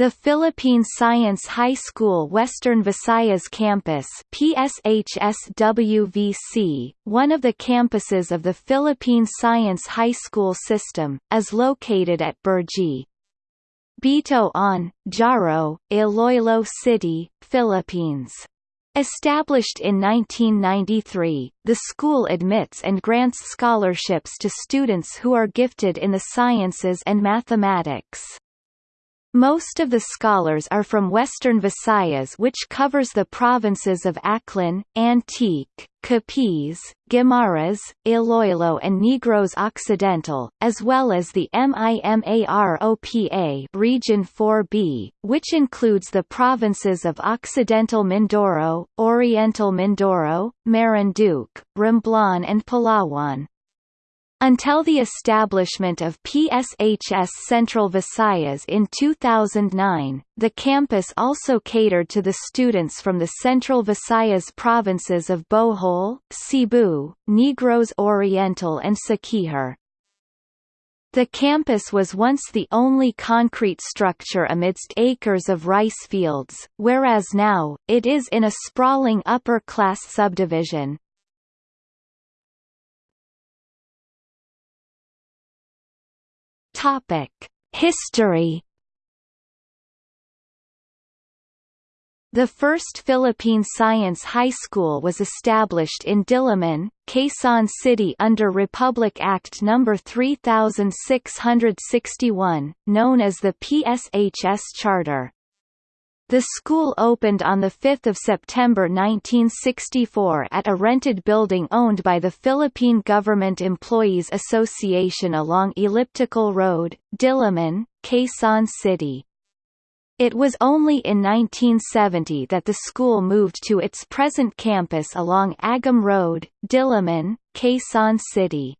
The Philippine Science High School Western Visayas Campus PSHSWVC, one of the campuses of the Philippine Science High School system, is located at Burji. Bito on, Jaro, Iloilo City, Philippines. Established in 1993, the school admits and grants scholarships to students who are gifted in the sciences and mathematics. Most of the scholars are from Western Visayas which covers the provinces of Aklan, Antique, Capiz, Guimaras, Iloilo and Negros Occidental, as well as the MIMAROPA Region 4B, which includes the provinces of Occidental Mindoro, Oriental Mindoro, Marinduque, Romblon and Palawan. Until the establishment of PSHS Central Visayas in 2009, the campus also catered to the students from the Central Visayas provinces of Bohol, Cebu, Negros Oriental and Siquijor. The campus was once the only concrete structure amidst acres of rice fields, whereas now, it is in a sprawling upper-class subdivision. Topic: History. The first Philippine Science High School was established in Diliman, Quezon City under Republic Act No. 3661, known as the PSHS Charter. The school opened on 5 September 1964 at a rented building owned by the Philippine Government Employees Association along Elliptical Road, Diliman, Quezon City. It was only in 1970 that the school moved to its present campus along Agham Road, Diliman, Quezon City.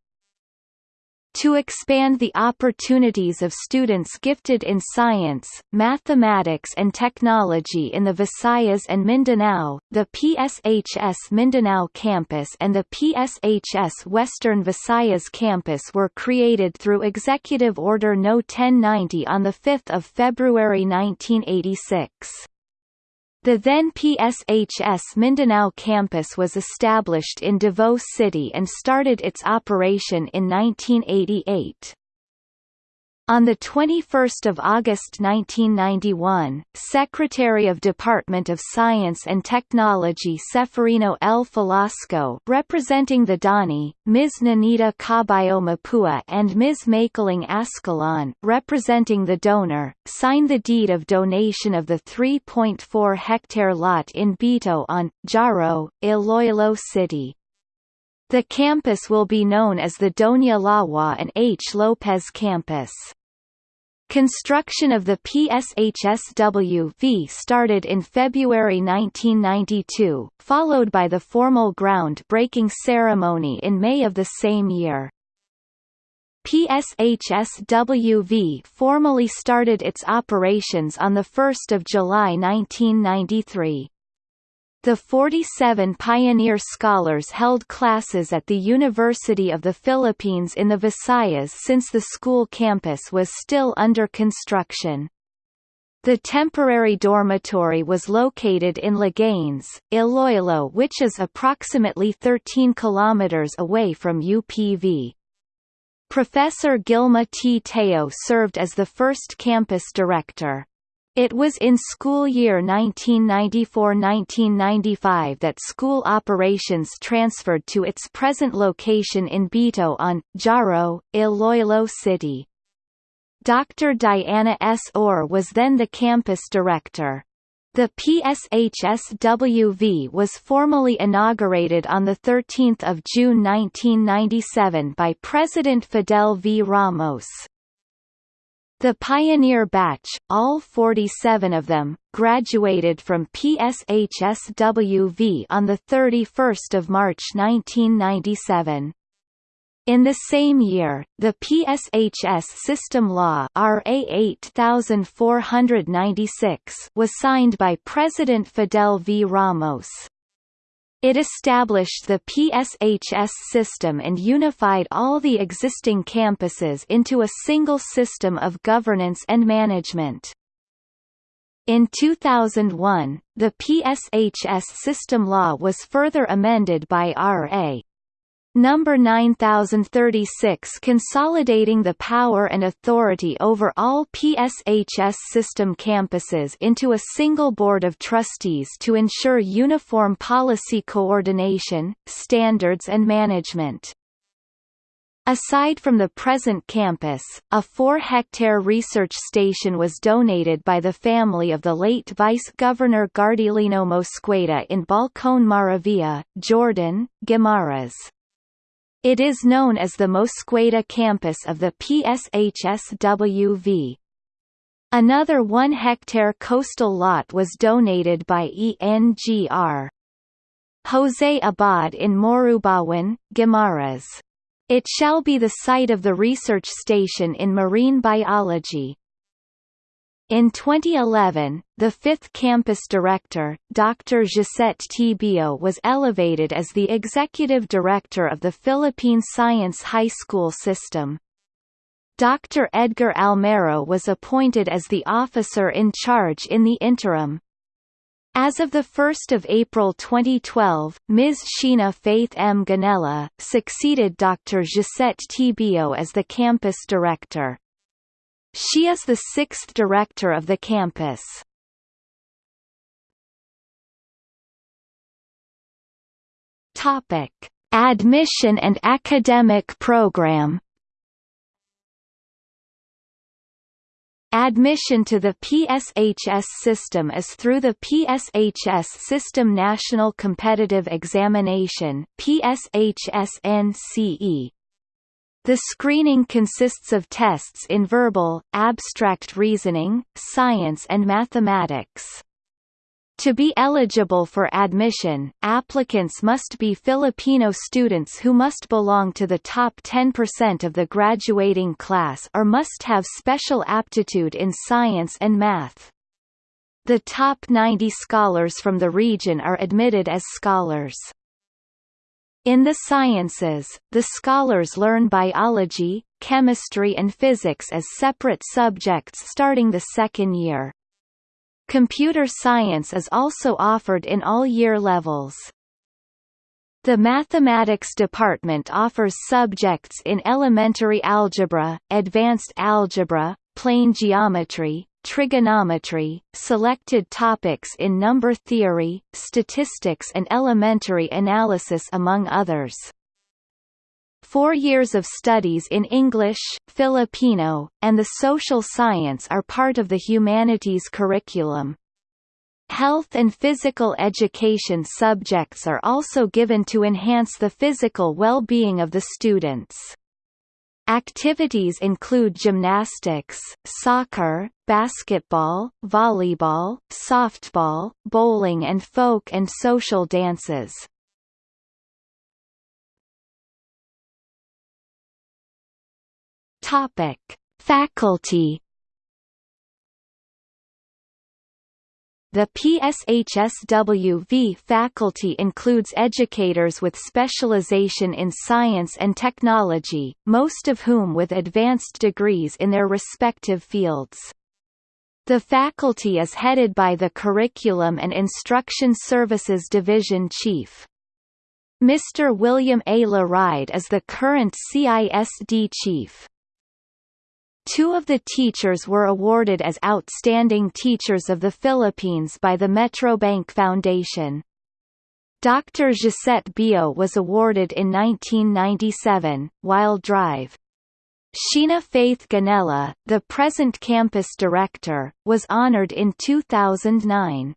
To expand the opportunities of students gifted in science, mathematics and technology in the Visayas and Mindanao, the PSHS Mindanao campus and the PSHS Western Visayas campus were created through Executive Order No. 1090 on 5 February 1986. The then PSHS Mindanao campus was established in Davao City and started its operation in 1988. On 21 August 1991, Secretary of Department of Science and Technology Seferino L. Velasco representing the DONI, Ms. Nanita Caballo Mapua and Ms. Makiling Ascalon representing the donor, signed the deed of donation of the 3.4-hectare lot in Bito on, Jaro, Iloilo City. The campus will be known as the Doña Lawa and H. Lopez Campus. Construction of the PSHSW-V started in February 1992, followed by the formal ground-breaking ceremony in May of the same year. PSHSW-V formally started its operations on 1 July 1993. The 47 pioneer scholars held classes at the University of the Philippines in the Visayas since the school campus was still under construction. The temporary dormitory was located in Leganes, Iloilo which is approximately 13 kilometers away from UPV. Professor Gilma T. Teo served as the first campus director. It was in school year 1994–1995 that school operations transferred to its present location in Bito on, Jaro, Iloilo City. Dr. Diana S. Orr was then the campus director. The PSHSWV was formally inaugurated on 13 June 1997 by President Fidel V. Ramos. The pioneer batch, all 47 of them, graduated from PSHSWV on 31 March 1997. In the same year, the PSHS System Law RA 8496 was signed by President Fidel V. Ramos. It established the PSHS system and unified all the existing campuses into a single system of governance and management. In 2001, the PSHS system law was further amended by R.A. Number 9036 consolidating the power and authority over all PSHS system campuses into a single board of trustees to ensure uniform policy coordination, standards and management. Aside from the present campus, a four-hectare research station was donated by the family of the late Vice-Governor Gardilino Mosqueda in Balcón Maravilla, Jordan, Guimaras. It is known as the Mosqueda campus of the PSHSWV. Another one-hectare coastal lot was donated by ENGR. José Abad in Morubawan, Guimaras. It shall be the site of the research station in marine biology. In 2011, the fifth campus director, Dr. Gisette Tibio was elevated as the executive director of the Philippine Science High School system. Dr. Edgar Almero was appointed as the officer in charge in the interim. As of 1 April 2012, Ms. Sheena Faith M. Ganella, succeeded Dr. Gisette Tibio as the campus director. She is the sixth director of the campus. Topic: Admission and academic program. Admission to the PSHS system is through the PSHS System National Competitive Examination PSHS-NCE. The screening consists of tests in verbal, abstract reasoning, science and mathematics. To be eligible for admission, applicants must be Filipino students who must belong to the top 10% of the graduating class or must have special aptitude in science and math. The top 90 scholars from the region are admitted as scholars. In the sciences, the scholars learn biology, chemistry and physics as separate subjects starting the second year. Computer science is also offered in all year levels. The mathematics department offers subjects in elementary algebra, advanced algebra, plane geometry, trigonometry, selected topics in number theory, statistics and elementary analysis among others. Four years of studies in English, Filipino, and the social science are part of the humanities curriculum. Health and physical education subjects are also given to enhance the physical well-being of the students. Activities include gymnastics, soccer, basketball, volleyball, softball, bowling and folk and social dances. Topic: Faculty The PSHSWV faculty includes educators with specialization in science and technology, most of whom with advanced degrees in their respective fields. The faculty is headed by the Curriculum and Instruction Services Division Chief. Mr. William A. Laride is the current CISD Chief. Two of the teachers were awarded as Outstanding Teachers of the Philippines by the Metrobank Foundation. Dr. Gisette Bio was awarded in 1997, while Drive. Sheena Faith Ganella, the present campus director, was honored in 2009.